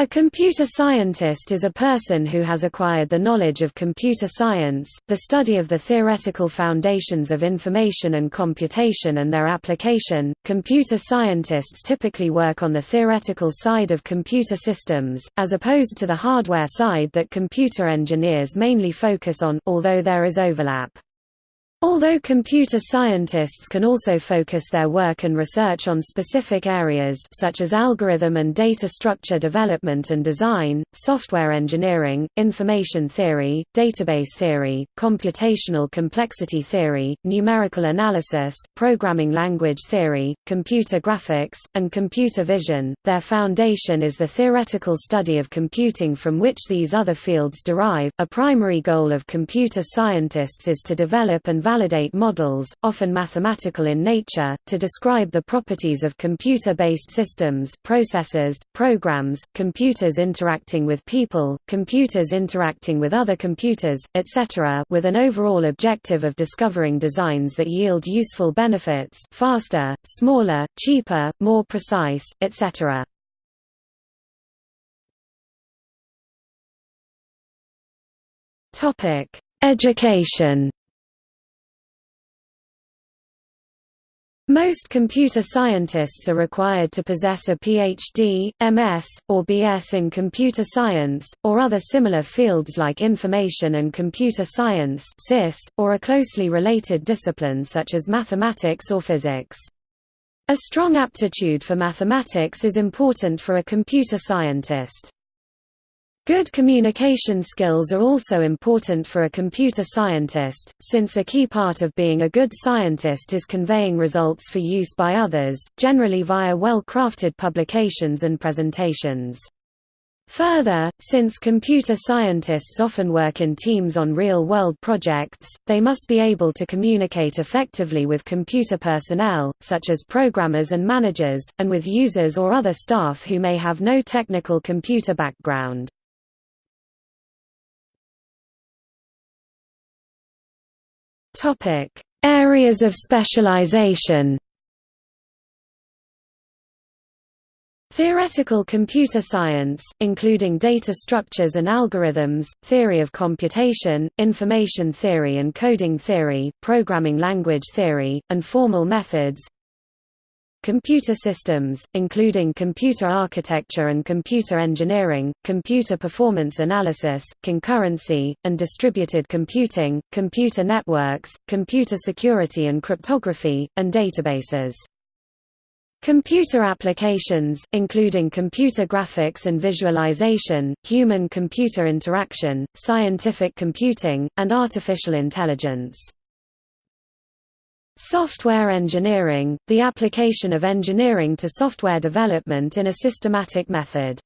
A computer scientist is a person who has acquired the knowledge of computer science, the study of the theoretical foundations of information and computation and their application. Computer scientists typically work on the theoretical side of computer systems, as opposed to the hardware side that computer engineers mainly focus on, although there is overlap. Although computer scientists can also focus their work and research on specific areas such as algorithm and data structure development and design, software engineering, information theory, database theory, computational complexity theory, numerical analysis, programming language theory, computer graphics, and computer vision, their foundation is the theoretical study of computing from which these other fields derive. A primary goal of computer scientists is to develop and validate models, often mathematical in nature, to describe the properties of computer-based systems processors, programs, computers interacting with people, computers interacting with other computers, etc. with an overall objective of discovering designs that yield useful benefits faster, smaller, cheaper, more precise, etc. Education Most computer scientists are required to possess a PhD, MS, or BS in computer science, or other similar fields like information and computer science or a closely related discipline such as mathematics or physics. A strong aptitude for mathematics is important for a computer scientist. Good communication skills are also important for a computer scientist, since a key part of being a good scientist is conveying results for use by others, generally via well-crafted publications and presentations. Further, since computer scientists often work in teams on real-world projects, they must be able to communicate effectively with computer personnel, such as programmers and managers, and with users or other staff who may have no technical computer background. Topic: Areas of specialization. Theoretical computer science, including data structures and algorithms, theory of computation, information theory and coding theory, programming language theory, and formal methods Computer systems, including computer architecture and computer engineering, computer performance analysis, concurrency, and distributed computing, computer networks, computer security and cryptography, and databases. Computer applications, including computer graphics and visualization, human-computer interaction, scientific computing, and artificial intelligence. Software engineering, the application of engineering to software development in a systematic method.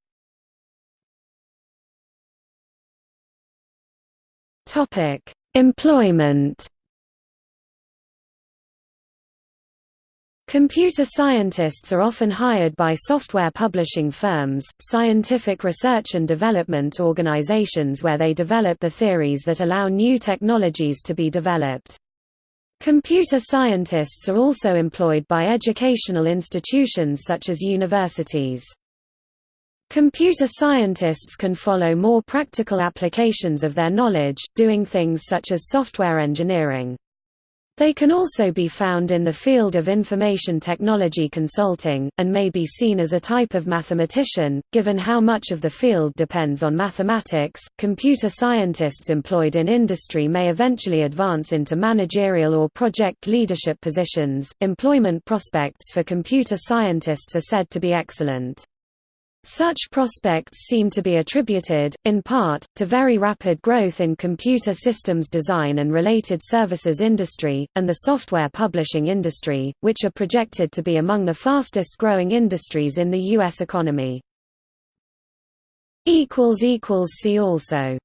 Employment Computer scientists are often hired by software publishing firms, scientific research and development organizations where they develop the theories that allow new technologies to be developed. Computer scientists are also employed by educational institutions such as universities. Computer scientists can follow more practical applications of their knowledge, doing things such as software engineering. They can also be found in the field of information technology consulting, and may be seen as a type of mathematician, given how much of the field depends on mathematics. Computer scientists employed in industry may eventually advance into managerial or project leadership positions. Employment prospects for computer scientists are said to be excellent. Such prospects seem to be attributed, in part, to very rapid growth in computer systems design and related services industry, and the software publishing industry, which are projected to be among the fastest growing industries in the U.S. economy. See also